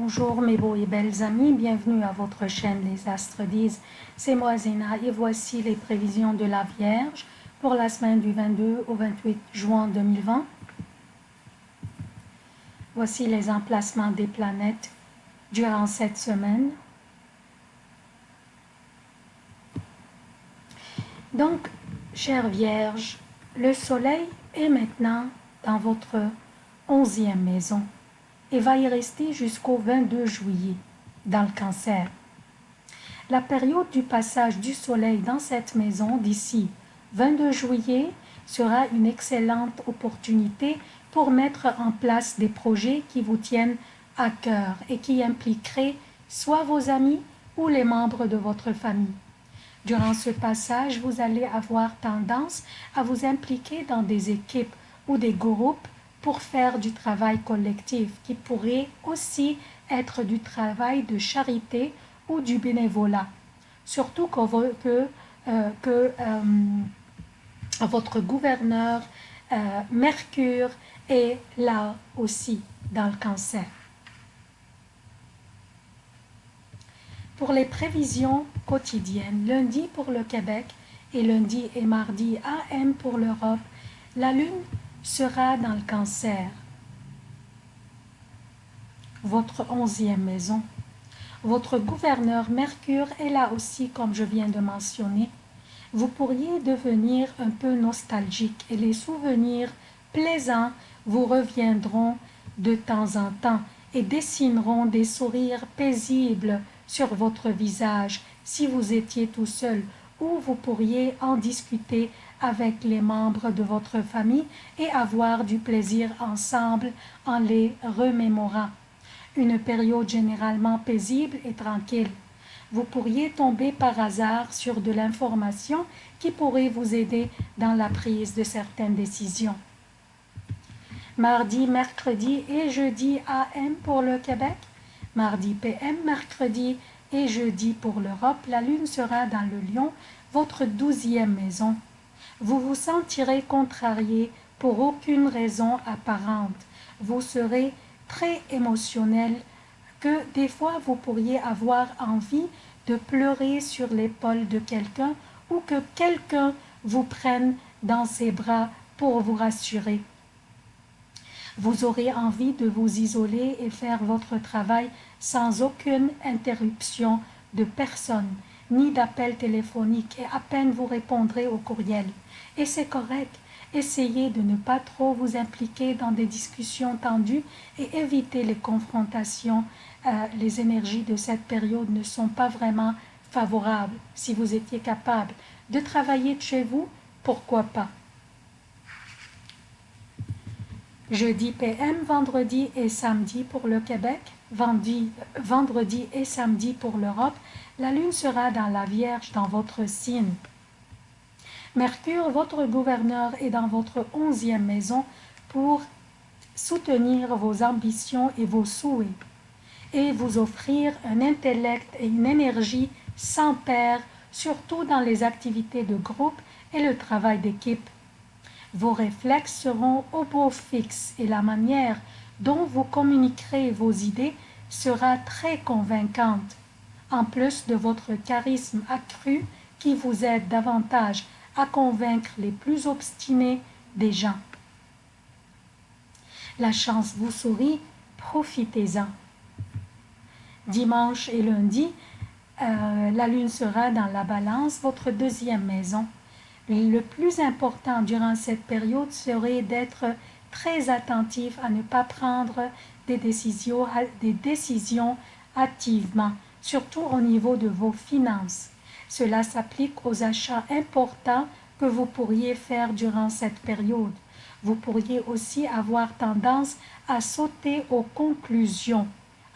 Bonjour mes beaux et belles amis, bienvenue à votre chaîne Les Astres disent. C'est moi Zéna et voici les prévisions de la Vierge pour la semaine du 22 au 28 juin 2020. Voici les emplacements des planètes durant cette semaine. Donc, chère Vierge, le soleil est maintenant dans votre onzième maison et va y rester jusqu'au 22 juillet dans le cancer. La période du passage du soleil dans cette maison d'ici 22 juillet sera une excellente opportunité pour mettre en place des projets qui vous tiennent à cœur et qui impliqueraient soit vos amis ou les membres de votre famille. Durant ce passage, vous allez avoir tendance à vous impliquer dans des équipes ou des groupes pour faire du travail collectif qui pourrait aussi être du travail de charité ou du bénévolat. Surtout que, que, euh, que euh, votre gouverneur euh, Mercure est là aussi dans le cancer. Pour les prévisions quotidiennes, lundi pour le Québec et lundi et mardi AM pour l'Europe, la Lune sera dans le cancer, votre onzième maison. Votre gouverneur Mercure est là aussi, comme je viens de mentionner. Vous pourriez devenir un peu nostalgique et les souvenirs plaisants vous reviendront de temps en temps et dessineront des sourires paisibles sur votre visage si vous étiez tout seul ou vous pourriez en discuter avec les membres de votre famille et avoir du plaisir ensemble en les remémorant. Une période généralement paisible et tranquille. Vous pourriez tomber par hasard sur de l'information qui pourrait vous aider dans la prise de certaines décisions. Mardi, mercredi et jeudi AM pour le Québec, mardi PM, mercredi et jeudi pour l'Europe, la Lune sera dans le Lion, votre douzième maison. Vous vous sentirez contrarié pour aucune raison apparente. Vous serez très émotionnel que des fois vous pourriez avoir envie de pleurer sur l'épaule de quelqu'un ou que quelqu'un vous prenne dans ses bras pour vous rassurer. Vous aurez envie de vous isoler et faire votre travail sans aucune interruption de personne, ni d'appel téléphonique, et à peine vous répondrez au courriel. Et c'est correct, essayez de ne pas trop vous impliquer dans des discussions tendues et éviter les confrontations. Euh, les énergies de cette période ne sont pas vraiment favorables. Si vous étiez capable de travailler de chez vous, pourquoi pas? Jeudi PM, vendredi et samedi pour le Québec, vendredi, et samedi pour l'Europe, la Lune sera dans la Vierge dans votre signe. Mercure, votre gouverneur, est dans votre onzième maison pour soutenir vos ambitions et vos souhaits et vous offrir un intellect et une énergie sans pair, surtout dans les activités de groupe et le travail d'équipe. Vos réflexes seront au beau fixe et la manière dont vous communiquerez vos idées sera très convaincante, en plus de votre charisme accru qui vous aide davantage à convaincre les plus obstinés des gens. La chance vous sourit, profitez-en. Dimanche et lundi, euh, la lune sera dans la balance, votre deuxième maison. Le plus important durant cette période serait d'être très attentif à ne pas prendre des décisions, des activement, surtout au niveau de vos finances. Cela s'applique aux achats importants que vous pourriez faire durant cette période. Vous pourriez aussi avoir tendance à sauter aux conclusions,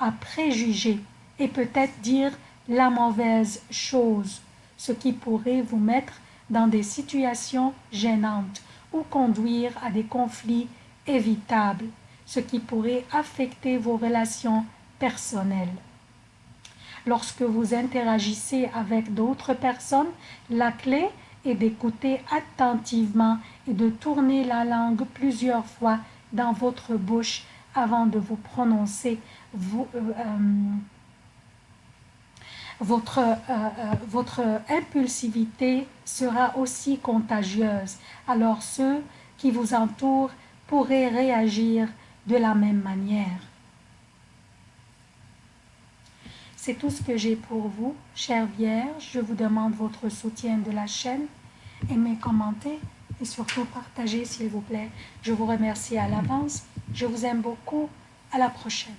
à préjuger et peut-être dire la mauvaise chose, ce qui pourrait vous mettre dans des situations gênantes ou conduire à des conflits évitables, ce qui pourrait affecter vos relations personnelles. Lorsque vous interagissez avec d'autres personnes, la clé est d'écouter attentivement et de tourner la langue plusieurs fois dans votre bouche avant de vous prononcer. Euh, euh, votre, votre impulsivité sera aussi contagieuse. Alors ceux qui vous entourent pourraient réagir de la même manière. C'est tout ce que j'ai pour vous, chère Vierge. Je vous demande votre soutien de la chaîne. Aimez, commentez et surtout partagez s'il vous plaît. Je vous remercie à l'avance. Je vous aime beaucoup. À la prochaine.